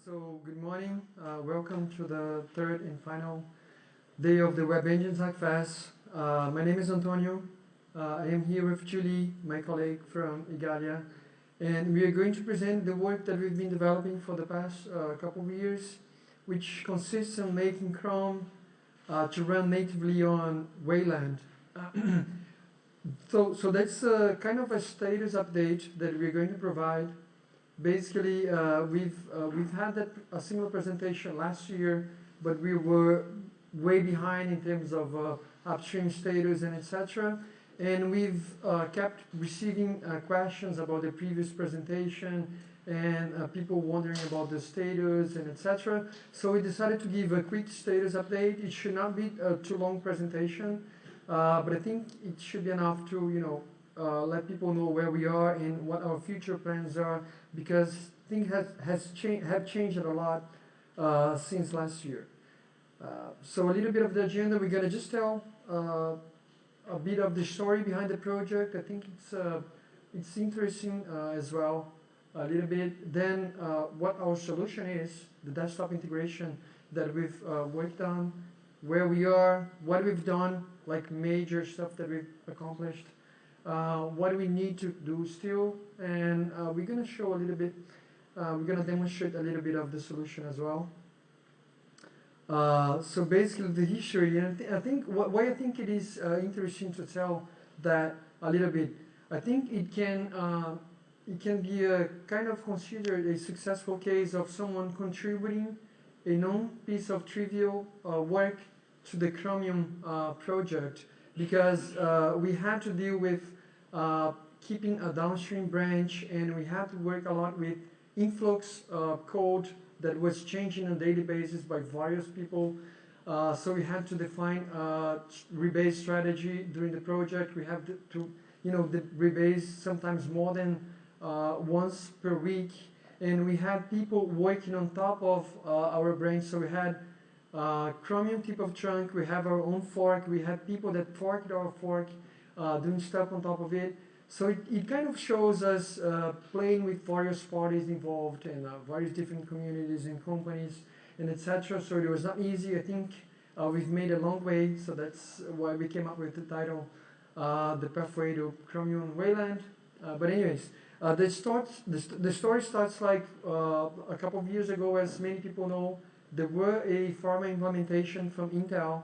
so good morning. Uh, welcome to the third and final day of the Web Engines Hackfest. Uh, my name is Antonio. Uh, I am here with Julie, my colleague from Igalia, and we are going to present the work that we've been developing for the past uh, couple of years, which consists in making Chrome uh, to run natively on Wayland. so, so that's uh, kind of a status update that we're going to provide basically uh, we've uh, we've had that a similar presentation last year, but we were way behind in terms of uh, upstream status and etc. And we've uh, kept receiving uh, questions about the previous presentation and uh, people wondering about the status and etc. So we decided to give a quick status update. It should not be a too long presentation, but I think it should be enough to you know uh, let people know where we are and what our future plans are because things has, has cha- have changed a lot uh, since last year. Uh, so a little bit of the agenda, we're going to just tell uh, a bit of the story behind the project. I think it's, uh, it's interesting as well, a little bit. Then what our solution is, the desktop integration that we've worked on, where we are, what we've done, like major stuff that we've accomplished, uh, what we need to do still, and uh, we're going to show a little bit, uh, we're going to demonstrate a little bit of the solution as well. Uh, so basically the history, and I, th I think wh why I think it is uh, interesting to tell that a little bit. I think it can it can be a kind of considered a successful case of someone contributing a known piece of trivial work to the Chromium project because uh, we had to deal with uh, keeping a downstream branch and we had to work a lot with influx uh, code that was changing on daily basis by various people. Uh, so we had to define a rebase strategy during the project. We have to, you know, the rebase sometimes more than uh, once per week. And we had people working on top of uh, our branch. So we had uh, Chromium tip of trunk, we have our own fork, we had people that forked our fork, uh, doing stuff on top of it. So it, it kind of shows us uh, playing with various parties involved and uh, various different communities and companies and etc. So it was not easy. I think uh, we've made a long way, so that's why we came up with the title, uh, The Pathway to Chromium Wayland. but anyways, the, start, the, the story starts like a couple of years ago, as many people know, there were a pharma implementation from Intel,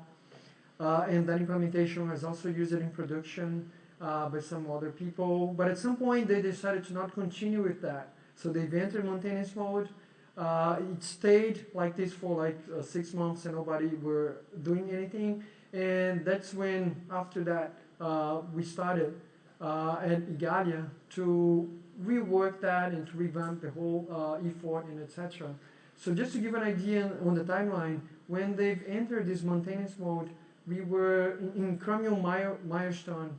uh, and that implementation was also used in production uh, by some other people. But at some point, they decided to not continue with that. So they entered maintenance mode. Uh, it stayed like this for like uh, six months, and nobody were doing anything. And that's when, after that, uh, we started uh, at Igalia to rework that and to revamp the whole effort and etc. So just to give an idea on the timeline, when they've entered this maintenance mode, we were in, in Chromium milestone,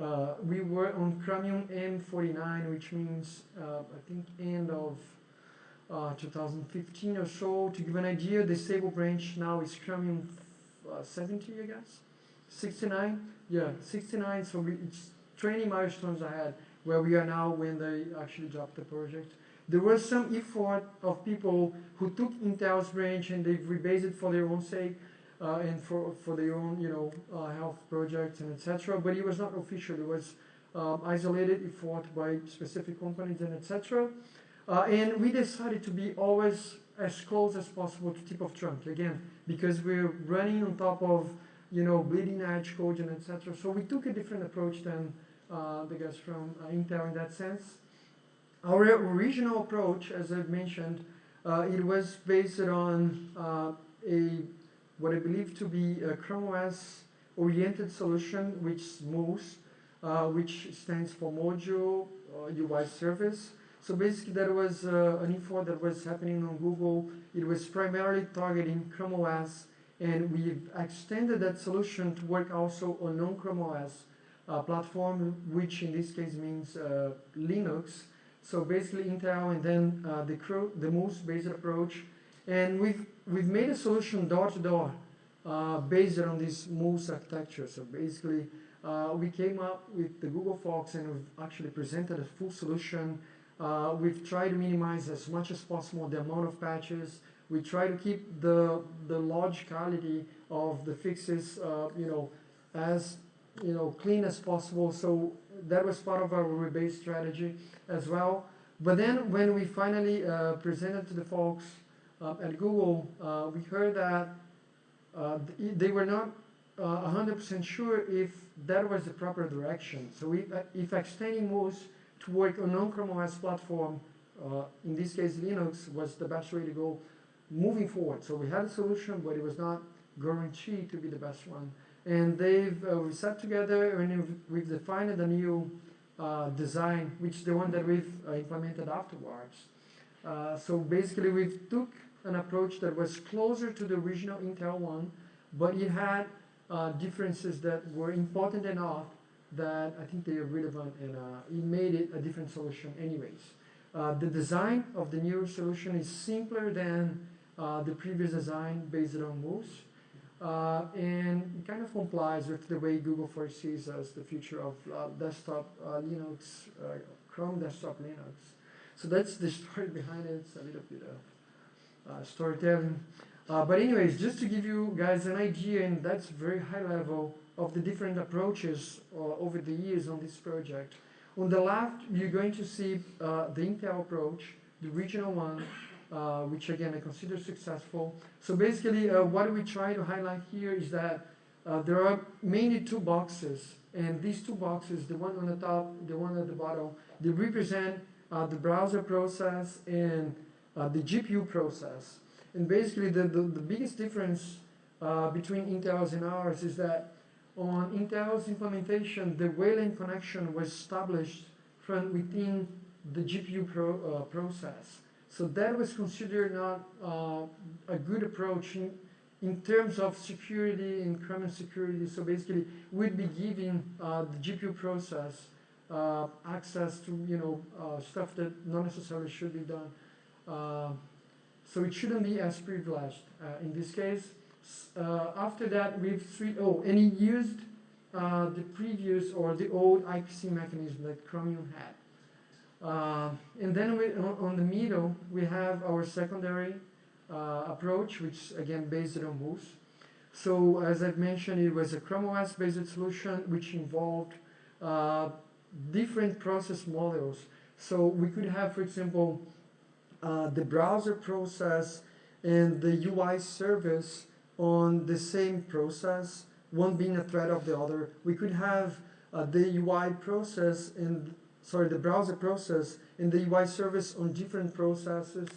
uh, we were on Chromium M49, which means, uh, I think, end of uh, 2015 or so. To give an idea, the stable branch now is Chromium uh, 70, I guess? 69? Yeah, 69, so we, it's 20 milestones ahead where we are now when they actually dropped the project there was some effort of people who took Intel's branch and they've rebased it for their own sake uh, and for, for their own, you know, uh, health projects and etc. But it was not official. It was um, isolated effort by specific companies and etc. Uh, and we decided to be always as close as possible to tip of trunk again because we're running on top of you know bleeding edge code and etc. So we took a different approach than uh, the guys from uh, Intel in that sense. Our original approach, as I've mentioned, uh, it was based on uh, a what I believe to be a Chrome OS oriented solution, which is Mus, uh, which stands for Mojo UI uh, Service. So basically, that was uh, an effort that was happening on Google. It was primarily targeting Chrome OS, and we've extended that solution to work also on non-Chrome OS uh, platform, which in this case means Linux. So basically Intel and then uh, the, the Mus-based approach. And we've, we've made a solution door-to-door uh, based on this Mus architecture. So basically, uh, we came up with the Google Fox and we've actually presented a full solution Uh, we've tried to minimize as much as possible the amount of patches. We try to keep the the logicality of the fixes, uh, you know, as you know clean as possible. So that was part of our rebase strategy as well. But then when we finally uh, presented to the folks uh, at Google, uh, we heard that uh, they were not uh, 100% sure if that was the proper direction. So if, if extending moves to work on non-Chrome OS platform, uh, in this case Linux, was the best way to go moving forward. So we had a solution, but it was not guaranteed to be the best one. And they've uh, we sat together and we've, defined a new uh, design, which is the one that we've uh, implemented afterwards. Uh, so basically, we took an approach that was closer to the original Intel one, but it had uh, differences that were important enough that I think they are relevant, and uh, it made it a different solution, anyways. The design of the new solution is simpler than the previous design based on moves. Uh, and kind of complies with the way Google foresees as the future of uh, desktop uh, Linux, uh, Chrome desktop Linux. So that's the story behind it. It's a little bit of uh, storytelling. Uh, but anyways, just to give you guys an idea, and that's very high level, of the different approaches over the years on this project. On the left, you're going to see the Intel approach, the regional one, uh, which again I consider successful. So basically, uh, what we try to highlight here is that uh, there are mainly two boxes, and these two boxes, the one on the top, the one at the bottom, they represent uh, the browser process and uh, the GPU process. And basically, the, the, the biggest difference uh, between Intel's and ours is that on Intel's implementation, the Wayland connection was established from within the GPU pro, process. So that was considered not uh, a good approach in, in terms of security and common security. So basically, we'd be giving uh, the GPU process uh, access to you know uh, stuff that not necessarily should be done. Uh, so it shouldn't be as privileged uh, in this case. after that, we've three, oh, and he used the previous or the old IPC mechanism that Chromium had. Uh, and then we, on, on, the middle, we have our secondary uh, approach, which again based on moves. So as I've mentioned, it was a Chrome OS based solution which involved uh, different process models. So we could have, for example, uh, the browser process and the UI service on the same process, one being a thread of the other. We could have uh, the UI process and sorry, the browser process and the UI service on different processes.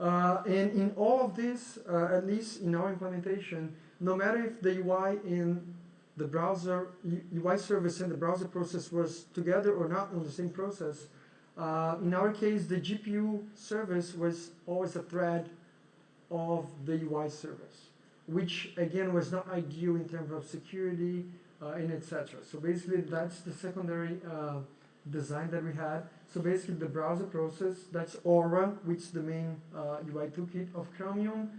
Uh, and in all of this, uh, at least in our implementation, no matter if the UI in the browser UI service and the browser process was together or not on the same process, uh, in our case, the GPU service was always a thread of the UI service, which again was not ideal in terms of security uh, and etc. So basically, that's the secondary uh, design that we had. So basically the browser process, that's Aura, which is the main uh, UI toolkit of Chromium.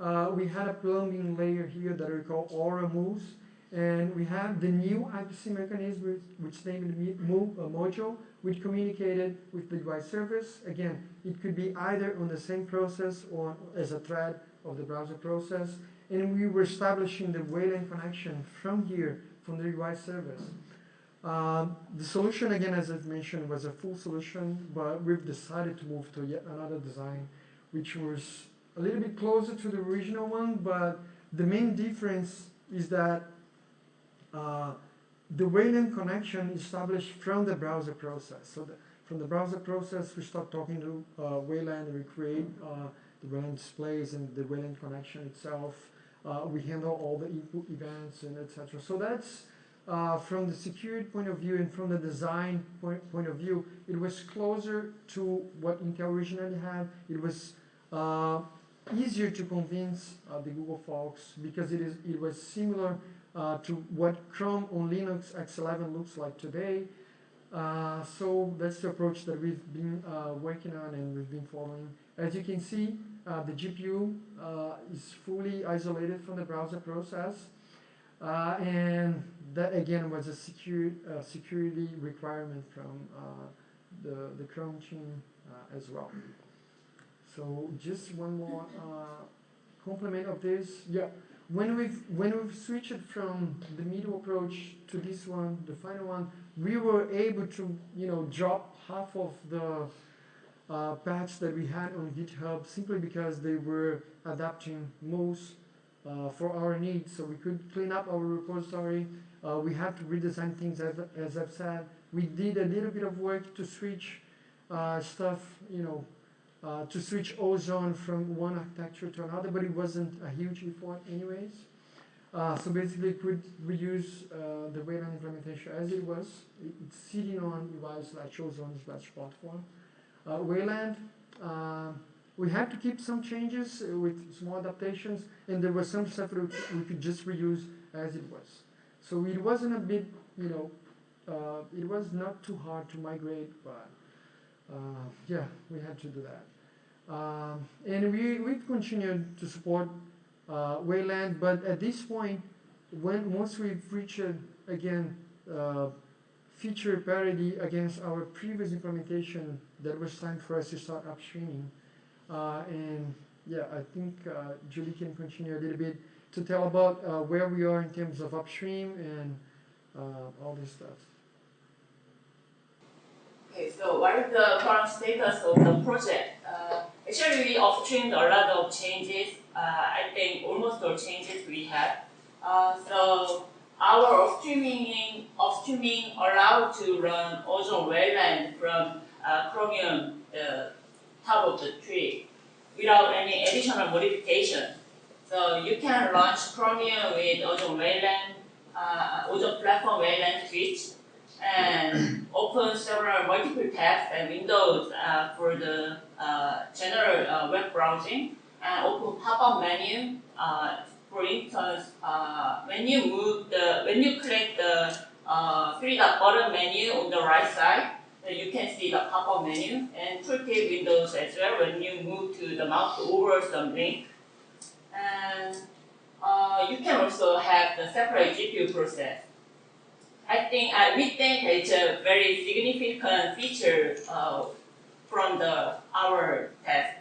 Uh, we had a plumbing layer here that we call Aura Moves. And we have the new IPC mechanism, which named Move uh, module, which communicated with the UI service. Again, it could be either on the same process or as a thread of the browser process. And we were establishing the Wayland connection from here, from the UI service. Um, the solution, again, as I've mentioned, was a full solution, but we've decided to move to yet another design, which was a little bit closer to the original one, but the main difference is that uh, the Wayland connection is established from the browser process. So the, from the browser process, we start talking to uh, Wayland, we create uh, the Wayland displays and the Wayland connection itself. Uh, we handle all the input events and etc. So that's uh, from the security point of view and from the design point, point of view, it was closer to what Intel originally had. It was uh, easier to convince uh, the Google folks because it is it was similar uh, to what Chrome on Linux X11 looks like today. Uh, so that's the approach that we've been uh, working on and we've been following. As you can see, the GPU is fully isolated from the browser process. and that again was a secure, uh, security requirement from uh, the, the Chrome team uh, as well. So just one more uh, complement of this. Yeah, when we've when we've switched from the middle approach to this one, the final one, we were able to you know drop half of the uh, patch that we had on GitHub simply because they were adapting most uh, for our needs. So we could clean up our repository. Uh, we had to redesign things as, as I've said. We did a little bit of work to switch uh, stuff, you know, uh, to switch Ozone from one architecture to another, but it wasn't a huge effort anyways. Uh, so basically, we could reuse uh, the Wayland implementation as it was. It's sitting on UI slash Ozone slash platform. Uh, Wayland, uh, we had to keep some changes with small adaptations, and there was some stuff that we could just reuse as it was. So it wasn't a big, you know, uh, it was not too hard to migrate, but uh, yeah, we had to do that. Um, and we, we've continued to support uh, Wayland, but at this point, when once we've reached, again, uh, feature parity against our previous implementation that was time for us to start upstreaming. Uh, and yeah, I think uh, Julie can continue a little bit to tell about uh, where we are in terms of upstream and uh, all this stuff. Okay, so what is the current status of the project? Uh, actually, we upstreamed a lot of changes. Uh, I think almost all changes we had. so our upstreaming, upstreaming allowed to run Ozone Wayland from uh, Chromium, the top of the tree, without any additional modification. So you can launch Chromium with Ozone Wayland, uh, Ozone Platform Wayland switch, and open several multiple tabs and windows uh, for the uh, general uh, web browsing, and open pop-up menu uh, for instance, uh, when you move the, when you click the uh, three dot button menu on the right side, you can see the pop-up menu and tooltip windows as well when you move to the mouse over some link. And uh, you can also have the separate GPU process. I think uh, we think it's a very significant feature uh, from the our test.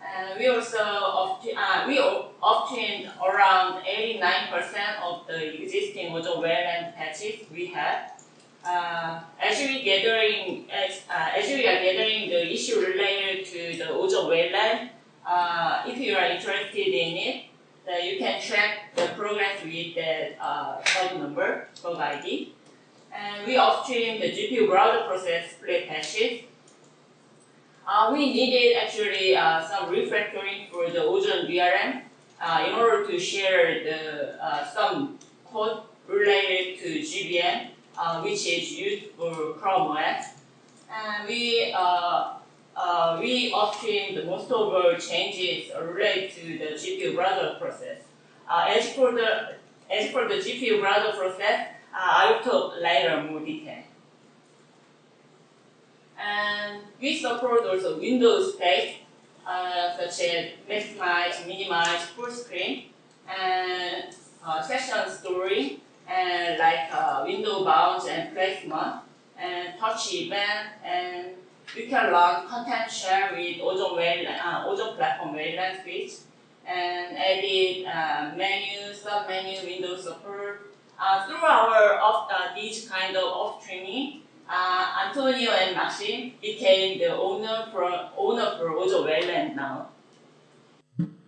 And we also obtained, uh, we obtained around 89% of the existing Ozone and patches we had. Uh, as we gathering, uh, we are gathering the issue related to the Ozone Wayland, uh, if you are interested in it, then you can track the progress with the uh, number, ID. And we upstream the GPU browser process split patches uh, we needed actually uh, some refactoring for the Ozone DRM uh, in order to share the uh, some code related to GBM, uh, which is used for Chrome OS. And we uh, we upstream the most of our changes related to the GPU browser process. as for the as for the GPU browser process, I will talk later more detail. And we support also Windows text, uh, such as maximize, minimize, full screen, and uh, session story, and like uh, window bounds and placement, and touch event, and we can log content shell with Ozone, Wayland, uh, Ozone Platform Wayland switch, and edit uh, menu, sub-menu, window support. Uh, through our of, uh, these kind of off training, uh, Antonio and Maksim became the owner for owner for Ozone Wayland now.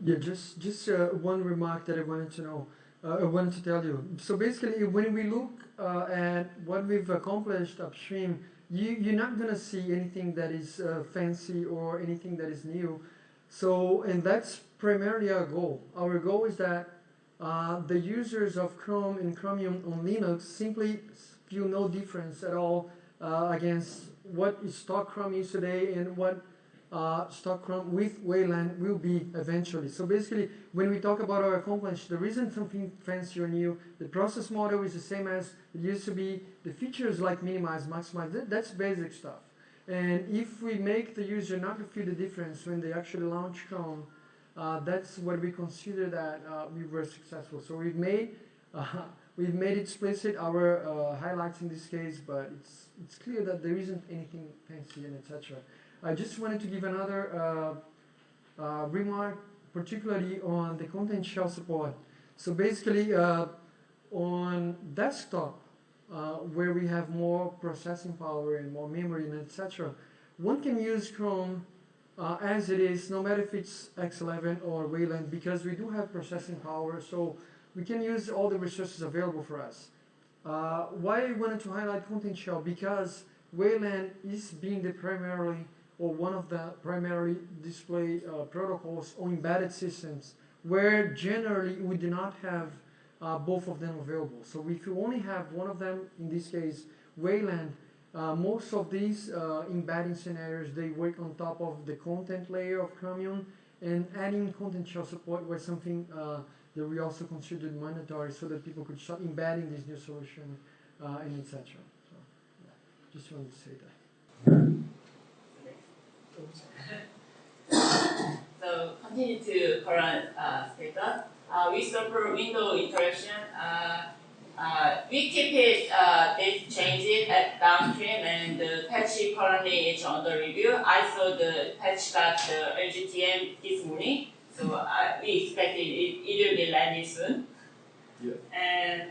Yeah, just just uh, one remark that I wanted to know. Uh, I wanted to tell you. So basically, when we look uh, at what we've accomplished upstream, you you're not gonna see anything that is uh, fancy or anything that is new. So and that's primarily our goal. Our goal is that uh, the users of Chrome and Chromium on Linux simply feel no difference at all uh, against what stock Chrome is today and what uh, stock Chrome with Wayland will be eventually. So basically, when we talk about our accomplishment, there isn't something fancy or new. The process model is the same as it used to be. The features like minimize, maximize, that, that's basic stuff. And if we make the user not to feel the difference when they actually launch Chrome, uh, that's what we consider that uh, we were successful. So we've made uh, we've made explicit our uh, highlights in this case, but it's it's clear that there isn't anything fancy and etc. I just wanted to give another uh, uh, remark, particularly on the content shell support. So basically, uh, on desktop, where we have more processing power and more memory and etc., one can use Chrome uh, as it is, no matter if it's X11 or Wayland, because we do have processing power, so we can use all the resources available for us. Uh, why I wanted to highlight Content Shell? Because Wayland is being the primarily or one of the primary display uh, protocols on embedded systems where generally we do not have uh, both of them available. So if you only have one of them, in this case Wayland, uh, most of these uh, embedding scenarios they work on top of the content layer of Chromium and adding content shell support was something uh, that we also considered mandatory so that people could start embedding this new solution uh, and etc. So yeah, just wanted to say that. So continue to current uh, status. Uh, we support window interaction. Uh, uh, we keep it uh, this changes at downstream and the patch currently is under review. I saw the patch got the LGTM this morning, so uh, we expect it, it, it will be landed soon. Yeah. And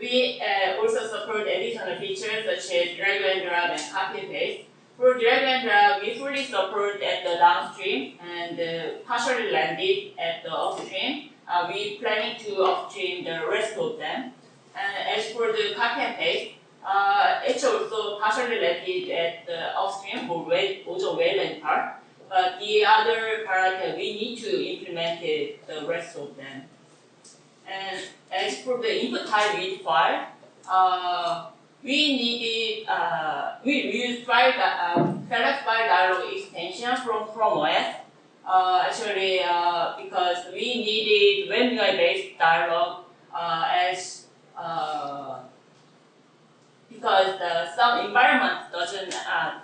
we uh, also support additional features such as drag and drop and copy and paste. For drag and drop, we fully support at the downstream and uh, partially landed at the upstream. Uh, we planning to upstream the rest of them. And as for the copy and paste, uh, it's also partially landed at the upstream for well, also Wayland part. But the other part, uh, we need to implement it, the rest of them. And as for the input type read file, uh, we needed, uh, we used file, uh, select file dialog extension from Chrome OS. Uh, actually, uh, because we needed WebUI based dialog uh, as uh, because the, some environment doesn't uh,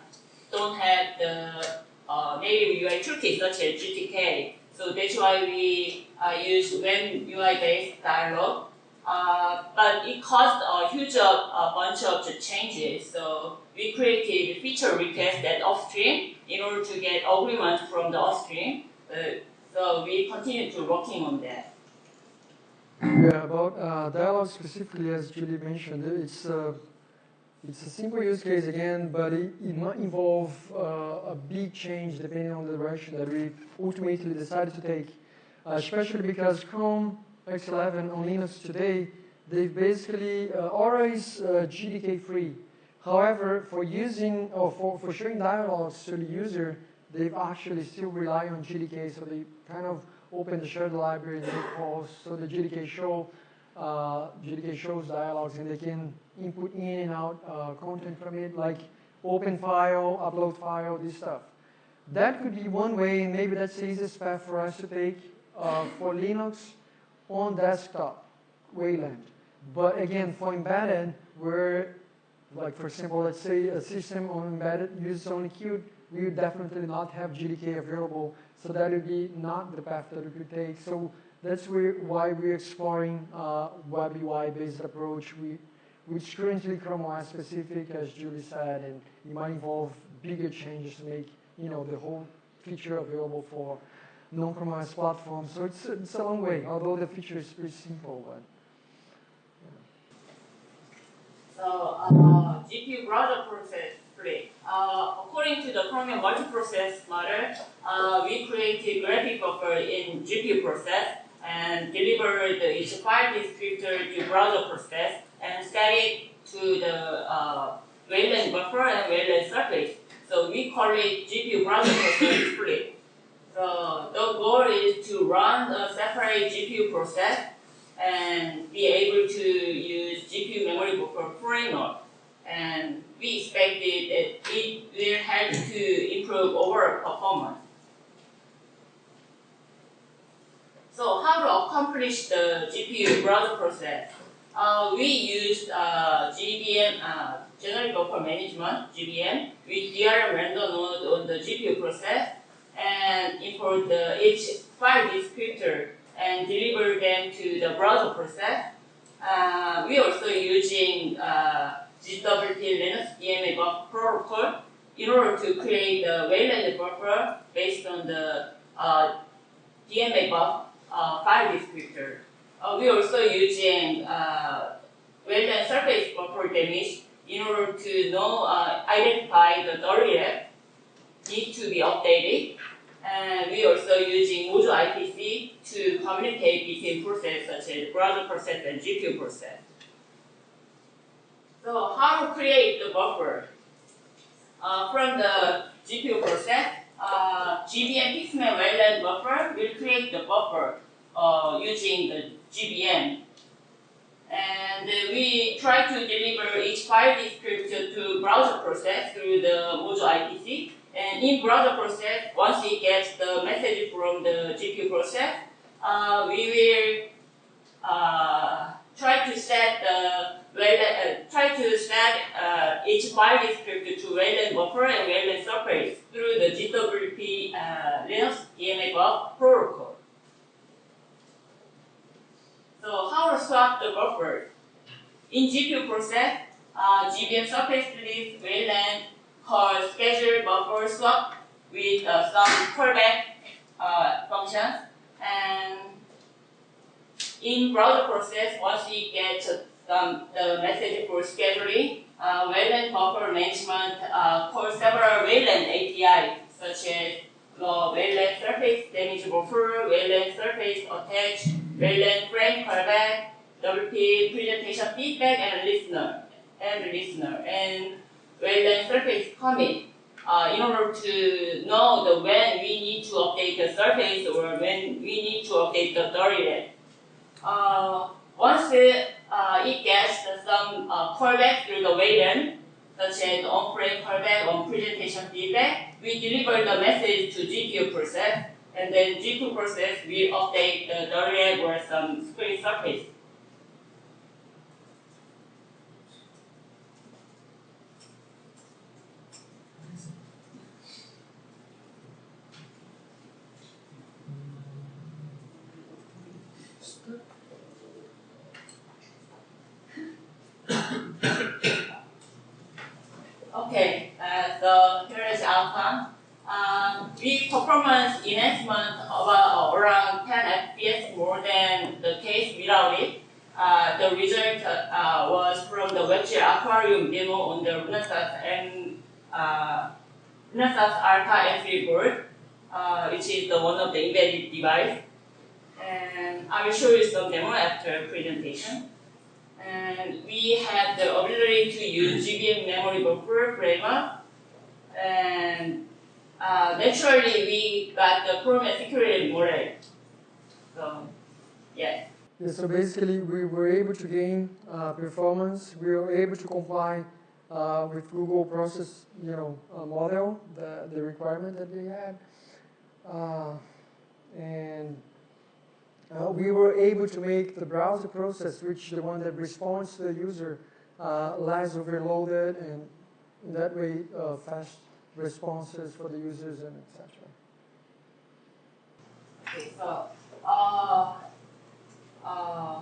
don't have the uh, native UI toolkit such as GTK. So that's why we uh, use when UI based dialog. Uh, but it caused a huge uh, a bunch of changes. So we created a feature request at upstream in order to get agreement from the upstream. Uh, so we continue to working on that. Yeah, about uh, dialogue specifically, as Julie mentioned, it's uh, it's a simple use case again, but it, it might involve uh, a big change depending on the direction that we ultimately decided to take. Especially because Chrome X11 on Linux today, they've basically uh, is uh, GDK free. However, for using or for, for showing dialogues to the user, they've actually still rely on GDK, so they kind of open the shared library and make calls so the GDK show uh, GDK shows dialogues and they can input in and out uh, content from it like open file, upload file, this stuff. That could be one way and maybe that's the easiest path for us to take uh, for Linux on desktop, Wayland. But again, for embedded, where like for example, let's say a system on embedded uses only Qt, we would definitely not have GDK available so that would be not the path that we could take. So that's where, why we're exploring uh, web UI based approach, we, which currently Chrome OS specific, as Julie said, and it might involve bigger changes to make you know the whole feature available for non-Chrome platform. So it's, it's a long way, although the feature is pretty simple. But, So uh, GPU browser process split. Uh, according to the Chromium multiprocess model, uh, we created graphic buffer in GPU process and delivered each file descriptor to browser process and set it to the uh, buffer and Wayland surface. So we call it GPU browser process split. So the goal is to run a separate GPU process and be able to use GPU memory buffer framework. And we expected that it will help to improve overall performance. So how to accomplish the GPU browser process? Uh, we used uh, GBM, uh, Generic Buffer Management, GBM, with DRM render node on the GPU process and import the each file descriptor and deliver them to the browser process. Uh, we are also using uh, GWT Linux DMA buffer protocol in order to create the wayland buffer based on the uh, DMA buff uh, file descriptor. Uh, we also using uh, wayland surface buffer damage in order to know uh, identify the direct need to be updated. And we also using Mojo IPC to communicate between processes such as browser process and GPU process. So how to create the buffer? Uh, from the GPU process, uh, GBM Pixmap Wayland buffer will create the buffer uh, using the GBM. And we try to deliver each file descriptor to browser process through the Mojo IPC. And in browser process, once it gets the message from the GPU process, uh, we will uh, try to set the uh, try to set uh, each file descriptor to Wayland buffer and Wayland surface through the GWP uh, Linux DMA buff protocol. So how to swap the buffer? In GPU process, uh, GBM surface list Wayland called schedule buffer swap with uh, some callback uh, functions. And in browser process, once we get some the message for scheduling, uh, Wayland buffer management uh, calls several Wayland API, such as the Wayland surface damage buffer, Wayland surface attach, Wayland frame callback, WP presentation feedback, and listener, and listener, and Wayland surface commit. Uh, in order to know the when we need to update the surface or when we need to update the direct. Uh, once it, uh, it gets some uh, callback through the Wayland, such as on-frame callback, on presentation feedback, we deliver the message to GPU process, and then GPU process will update the direct or some screen surface. Okay, uh, so here is outcome. Um, with performance enhancement of uh, around 10 FPS more than the case without it. Uh, the result uh, was from the WebGL Aquarium demo on the Renesas and uh, Renesas Alpha M3 board, uh, which is the one of the embedded device. And I will show you some demo after presentation. And we have the ability to use GPU memory buffer framework. And naturally, we got the Chrome security model. So, yes. Yeah, so basically, we were able to gain uh, performance. We were able to comply uh, with Google process, you know, uh, model, the, the requirement that they had, uh, and uh, we were able to make the browser process, which the one that responds to the user, less overloaded, and that way, fast responses for the users and etc. Okay, so. Uh,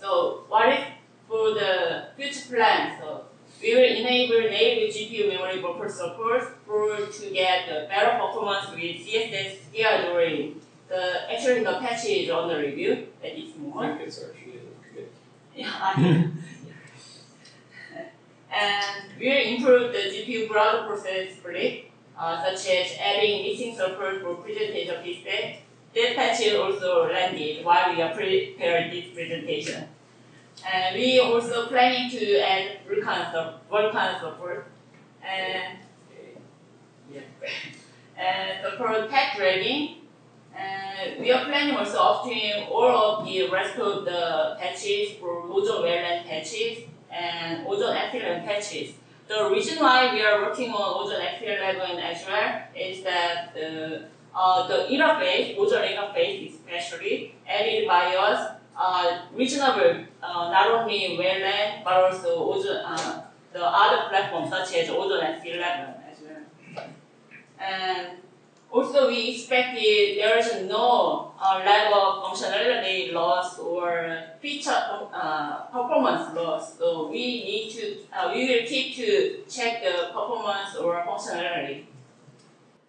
so what if for the future plan? So we will enable native GPU memory buffer support for to get the better performance with CSS scheduling. The actually the patch is on the review at this moment. I think it's actually in the commit. Yeah. And we'll improve the GPU browser process split, uh, such as adding missing support for presentation display. that patch also landed while we are preparing this presentation. And we also planning to add Vulkan, Vulkan support and yeah, and support tag dragging. And we are planning also obtaining all of the rest of the patches for Ozone Wayland patches and Ozone X11 patches. The reason why we are working on Ozone X11 as well is that the uh, the interface, user interface especially, added by us uh, reasonable, uh, not only Wayland, but also Ozone, uh, the other platforms such as Ozone and X11 as well. And Also, we expected there is no uh, level of functionality loss or feature uh, performance loss. So we need to, uh, we will keep to check the performance or functionality.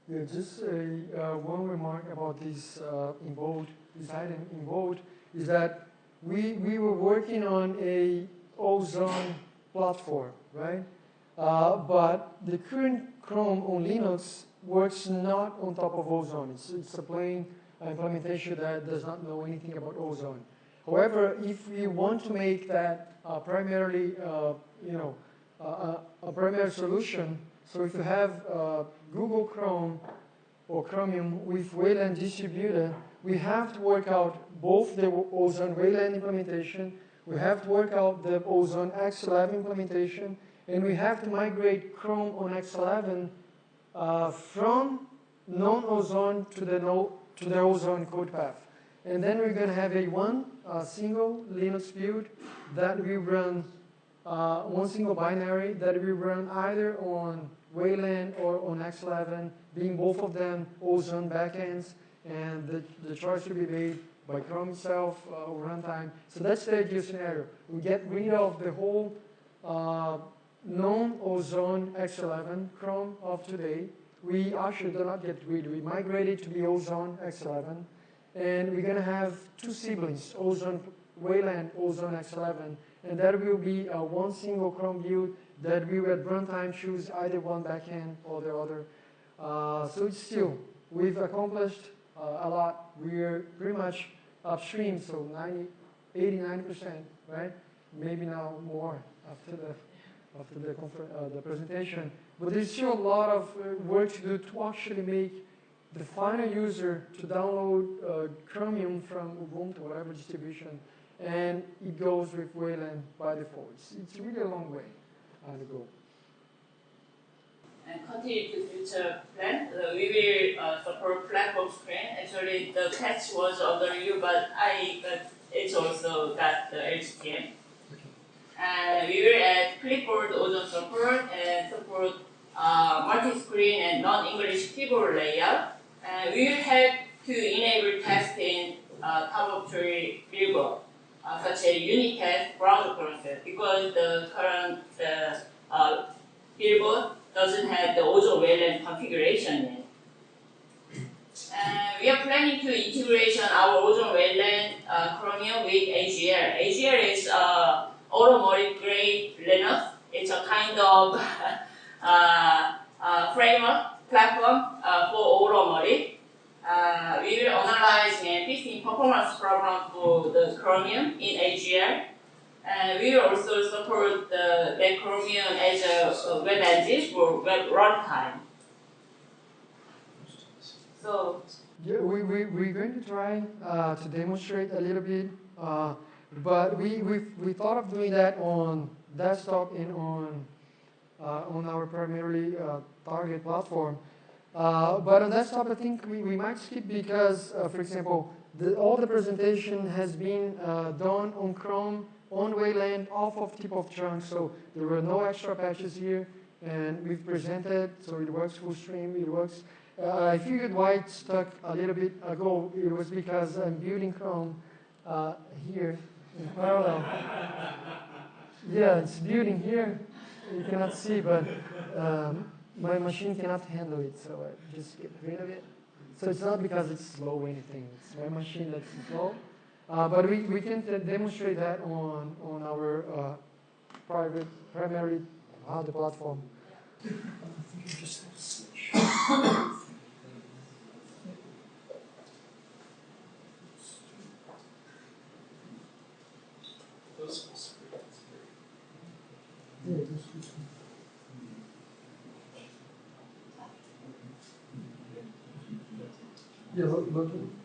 Yeah, just a, uh, one remark about this uh, in bold, this item in bold, is that we, we were working on a ozone platform, right? Uh, but the current Chrome on Linux works not on top of ozone. It's, it's a plain implementation that does not know anything about ozone. However, if we want to make that uh, primarily, uh, you know, uh, a primary solution, so if you have uh, Google Chrome or Chromium with Wayland distributed, we have to work out both the Ozone Wayland implementation, we have to work out the Ozone X11 implementation, and we have to migrate Chrome on X11 uh, from non-ozone to the no, to the ozone code path. And then we're going to have a one uh, single Linux build that will run uh, one single binary that will run either on Wayland or on X11, being both of them ozone backends, and the, the choice will be made by Chrome itself uh, runtime. So that's the ideal scenario. We get rid of the whole uh, non-ozone X11 Chrome of today. We actually do not get rid. We migrated to the ozone X11, and we're going to have two siblings, ozone Wayland, ozone X11, and that will be a one single Chrome build that we will at runtime choose either one backend or the other. Uh, so it's still, we've accomplished uh, a lot. We're pretty much upstream, so 90, 80, 90%, right? Maybe now more after the after the, uh, the presentation. But there's still a lot of uh, work to do to actually make the final user to download uh, Chromium from Ubuntu, whatever distribution, and it goes with Wayland by default. It's, it's really a long way uh, to go. And continue to future plan. Uh, we will uh, support platform screen. Actually, the patch was under review, but I it's also got the LGTM. And we will add clipboard ozone support and support uh, multi-screen and non-English keyboard layout. We will help to enable testing uh, top of tree buildbot, uh, such as unit test browser process, because the current uh, buildbot doesn't have the ozone Wayland configuration yet. And we are planning to integration our ozone Wayland uh, Chromium with AGL. AGL is uh, automotive grade Linux. It's a kind of uh, uh, framework platform uh, for automotive. Uh, we will analyze and fixing performance problem for the Chromium in AGL. And we will also support the, the Chromium as a, web engine for web runtime. So, yeah, we, we, we're going to try uh, to demonstrate a little bit uh, but we, we, we thought of doing that on desktop and on, uh, on our primarily uh, target platform. Uh, but on desktop, I think we, we might skip because, uh, for example, the, all the presentation has been uh, done on Chrome, on Wayland, off of tip of trunk, so there were no extra patches here, and we've presented, so it works full stream, it works. Uh, I figured why it stuck a little bit ago, it was because I'm building Chrome here in parallel. Yeah, it's building here. You cannot see, but um, my machine cannot handle it, so I just get rid of it. So it's not because it's slow or anything. It's my machine that's slow. Uh, but we, we can demonstrate that on, on our uh, private, primary, uh, the platform. Yeah, you're.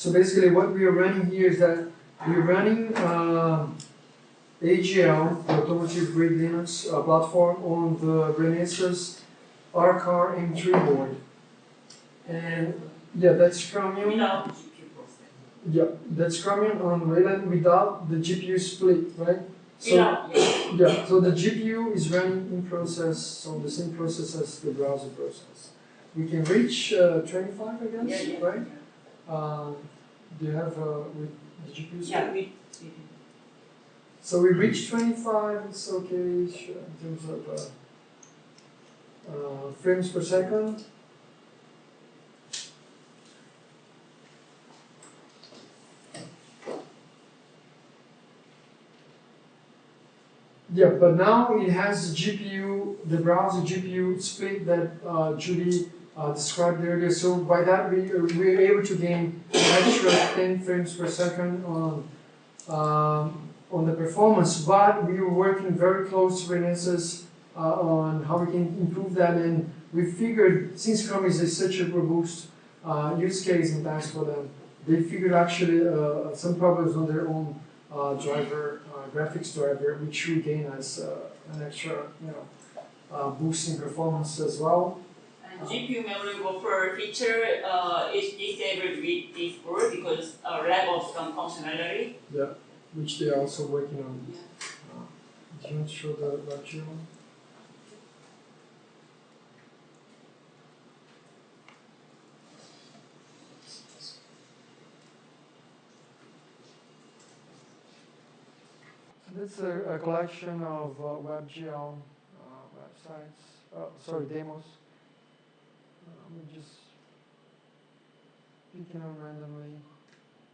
So basically, what we are running here is that we're running um AGL, the Automotive Grade Linux uh, platform, on the Renesas R-Car M3 board. And yeah, that's Chromium. Without GPU process. Yeah, that's Chromium on Wayland without the GPU split, right? So yeah. yeah, so the GPU is running in process, so the same process as the browser process. We can reach uh, 25, I guess, Yeah, yeah. right? Um, do you have uh, with the GPU? Yeah, we, we So we reached 25, it's okay in terms of uh, uh, frames per second. Yeah, but now it has the GPU, the browser GPU split that uh, Judy uh, described earlier. So by that we we're able to gain an extra 10 frames per second on um, on the performance. But we were working very close with Renesas uh, on how we can improve that, and we figured since Chrome is such a robust uh, use case and task for them, they figured actually uh, some problems on their own uh, driver, uh, graphics driver, which we gain as uh, an extra, you know, uh, boost in performance as well. And GPU memory buffer feature uh, is disabled with this board because uh, lack of some functionality. Yeah, which they are also working on. Yeah. Uh, do you want to show the lecture one? This is a, a collection of uh, WebGL uh, websites, uh, sorry, demos. Just picking them randomly.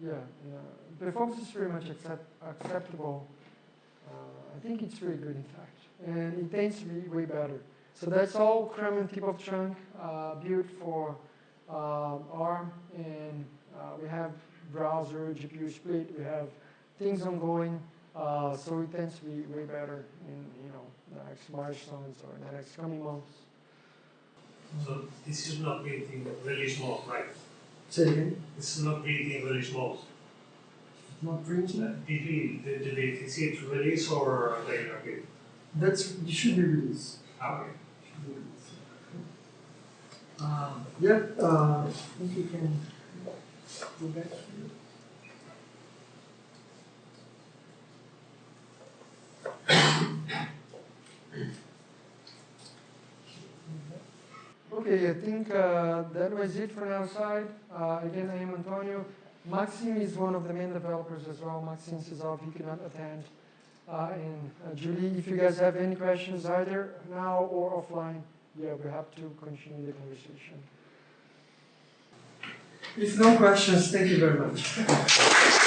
Yeah, yeah. Performance is pretty much accept, acceptable. Uh, I think it's pretty good, in fact, and it tends to be way better. So that's all Chromium tip of trunk uh, built for uh, ARM, and uh, we have browser, GPU split, we have things ongoing. Uh, so it tends to be way better in you know the next milestones or the next coming months. So this is not built in release mode, right? Say again. This is not built in release mode. Not Uh, printing. Did we, did did they see it release or they are? That's it should be released. Okay. Um, yeah, uh, I think you can go back here. Okay, I think uh, that was it from our side. Uh, again, I am Antonio. Maksim is one of the main developers as well. Maksim Sisov, he could not attend. Uh, and uh, Julie, if you guys have any questions either now or offline, yeah, we have to continue the conversation. If no questions, thank you very much.